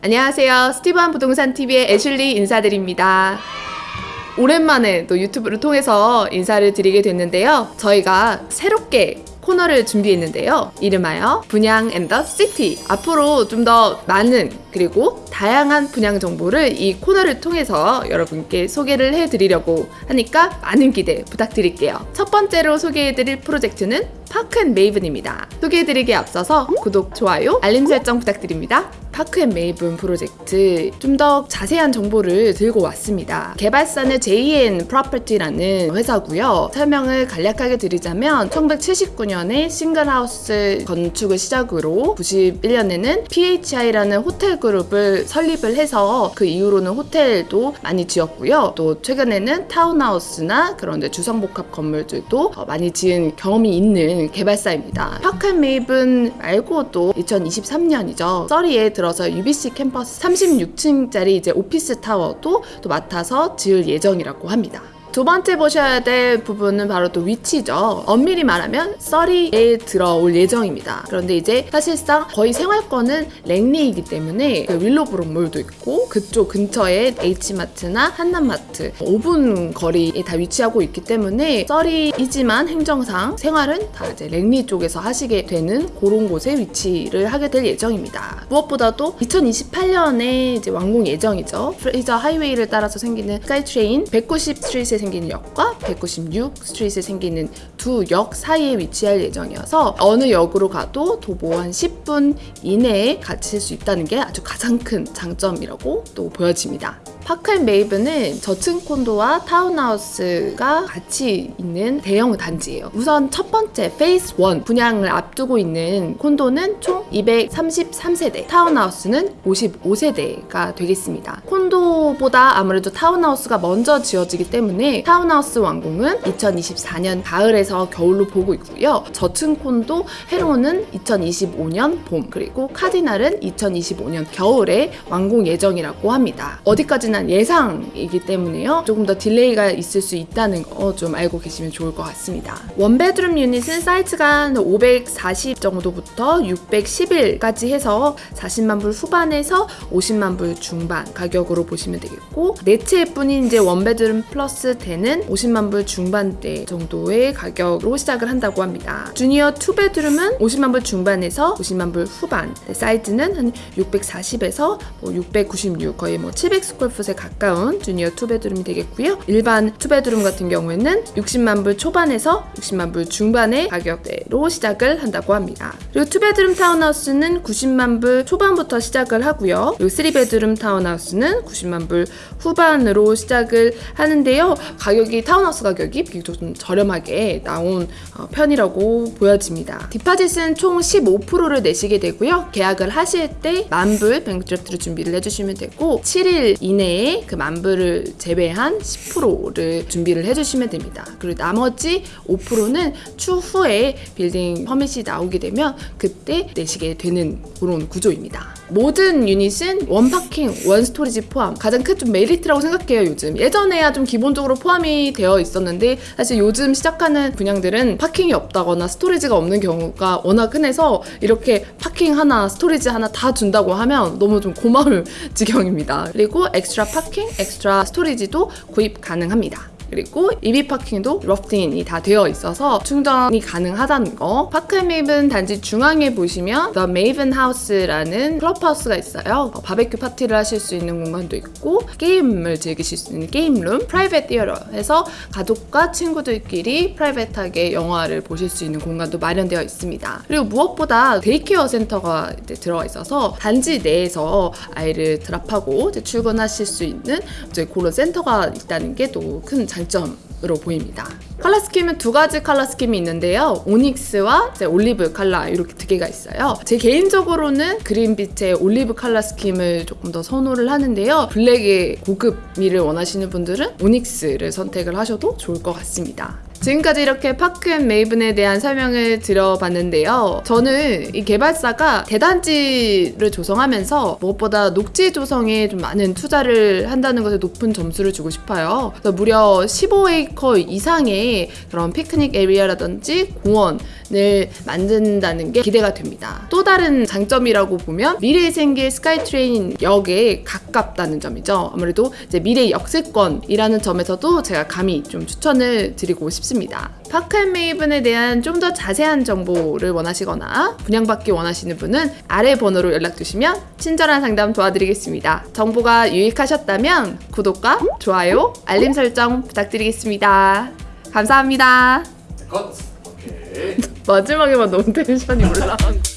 안녕하세요. 스티브한 부동산 TV의 애슐리 인사드립니다. 오랜만에 또 유튜브를 통해서 인사를 드리게 됐는데요. 저희가 새롭게 코너를 준비했는데요. 이름하여 분양 and the city. 앞으로 좀 더 많은 그리고 다양한 분양 정보를 이 코너를 통해서 여러분께 소개를 해드리려고 하니까 많은 기대 부탁드릴게요. 첫 번째로 소개해드릴 프로젝트는 파크앤메이븐입니다. 소개해드리기에 앞서서 구독, 좋아요, 알림 설정 부탁드립니다. 파크앤메이븐 프로젝트 좀 더 자세한 정보를 들고 왔습니다. 개발사는 JN 프로퍼티라는 회사고요. 설명을 간략하게 드리자면 1979년에 single house 건축을 시작으로 91년에는 PHI라는 호텔 그룹을 설립을 해서 그 이후로는 호텔도 많이 지었고요. 또 최근에는 타운하우스나 그런 데 주상복합 건물들도 많이 지은 경험이 있는 개발사입니다. 파크앤메이븐 말고도 2023년이죠. 써리에 들어 서 UBC 캠퍼스 36층짜리 이제 오피스 타워도 또 맡아서 지을 예정이라고 합니다. 두 번째 보셔야 될 부분은 바로 또 위치죠. 엄밀히 말하면 써리에 들어올 예정입니다. 그런데 이제 사실상 거의 생활권은 랭리이기 때문에 그 윌로브록몰도 있고 그쪽 근처에 H마트나 한남마트 5분 거리에 다 위치하고 있기 때문에 써리이지만 행정상 생활은 다 이제 랭리 쪽에서 하시게 되는 그런 곳에 위치를 하게 될 예정입니다. 무엇보다도 2028년에 이제 완공 예정이죠. 프레이저 하이웨이를 따라서 생기는 스카이트레인 190 스트리트에 생기는 역과 196 스트리트에 생기는 두 역 사이에 위치할 예정이어서 어느 역으로 가도 도보 한 10분 이내에 가실 수 있다는 게 아주 가장 큰 장점이라고 또 보여집니다. 파크앤메이븐은 저층 콘도와 타운하우스가 같이 있는 대형 단지예요. 우선 첫 번째 phase 1 분양을 앞두고 있는 콘도는 총 233세대, 타운하우스는 55세대가 되겠습니다. 콘도보다 아무래도 타운하우스가 먼저 지어지기 때문에 타운하우스 완공은 2024년 가을에서 겨울로 보고 있고요. 저층 콘도 헤론은 2025년 봄 그리고 카디날은 2025년 겨울에 완공 예정이라고 합니다. 어디까지나 예상이기 때문에요. 조금 더 delay가 있을 수 있다는 거 좀 알고 계시면 좋을 것 같습니다. one bedroom 유닛은 사이즈가 540 정도부터 611까지 해서 40만 불 후반에서 50만 불 중반 가격으로 보시면 되겠고 네 채 뿐인 이제 one bedroom plus den은 50만 불 중반대 정도의 가격으로 시작을 한다고 합니다. junior two bedroom은 50만 불 중반에서 50만 불 후반 네, 사이즈는 한 640에서 뭐 696 거의 뭐 700 square foot 에 가까운 junior two bedroom이 되겠고요. 일반 two bedroom 같은 경우에는 60만 불 초반에서 60만 불 중반의 가격대로 시작을 한다고 합니다. 그리고 two bedroom 타운하우스는 90만 불 초반부터 시작을 하고요. 그리고 3 bedroom 타운하우스는 90만 불 후반으로 시작을 하는데요. 가격이 타운하우스 가격이 비교적 좀 저렴하게 나온 어, 편이라고 보여집니다. deposit은 총 15%를 내시게 되고요. 계약을 하실 때 만불 bank draft를 준비를 해주시면 되고 7일 이내에 그 만불을 제외한 10%를 준비를 해주시면 됩니다. 그리고 나머지 5%는 추후에 building permit이 나오게 되면 그때 내시게 되는 그런 구조입니다. 모든 유닛은 one parking, one storage 포함 가장 큰 좀 메리트라고 생각해요 요즘 예전에야 좀 기본적으로 포함이 되어 있었는데 사실 요즘 시작하는 분양들은 parking이 없다거나 storage가 없는 경우가 워낙 흔해서 이렇게 parking 하나, storage 하나 다 준다고 하면 너무 좀 고마울 지경입니다 그리고 extra parking, extra storage도 구입 가능합니다 그리고 EV 파킹도 러프팅이 다 되어 있어서 충전이 가능하다는 거. 파크 메이븐 단지 중앙에 보시면 The Maven House라는 클럽하우스가 있어요. 어, 바베큐 파티를 하실 수 있는 공간도 있고 게임을 즐기실 수 있는 게임룸, private theater 해서 가족과 친구들끼리 private하게 영화를 보실 수 있는 공간도 마련되어 있습니다. 그리고 무엇보다 daycare 센터가 들어가 있어서 단지 내에서 아이를 drop하고 출근하실 수 있는 그런 센터가 있다는 게 또 큰 장점으로 보입니다. color scheme은 두 가지 color scheme이 있는데요. 오닉스와 올리브 컬러 이렇게 두 개가 있어요. 제 개인적으로는 그린빛의 올리브 color scheme을 조금 더 선호를 하는데요. 블랙의 고급미를 원하시는 분들은 오닉스를 선택을 하셔도 좋을 것 같습니다. 지금까지 이렇게 파크앤메이븐에 대한 설명을 들어봤는데요. 저는 이 개발사가 대단지를 조성하면서 무엇보다 녹지 조성에 좀 많은 투자를 한다는 것에 높은 점수를 주고 싶어요. 그래서 무려 15에이커 이상의 그런 picnic area라든지 공원 을 만든다는 게 기대가 됩니다. 또 다른 장점이라고 보면 미래에 생길 스카이트레인 역에 가깝다는 점이죠. 아무래도 이제 미래 역세권이라는 점에서도 제가 감히 좀 추천을 드리고 싶습니다. 파크앤메이븐에 대한 좀 더 자세한 정보를 원하시거나 분양받기 원하시는 분은 아래 번호로 연락 주시면 친절한 상담 도와드리겠습니다. 정보가 유익하셨다면 구독과 좋아요, 알림 설정 부탁드리겠습니다. 감사합니다. 컷. 마지막에만 너무 텐션이 올라간 거.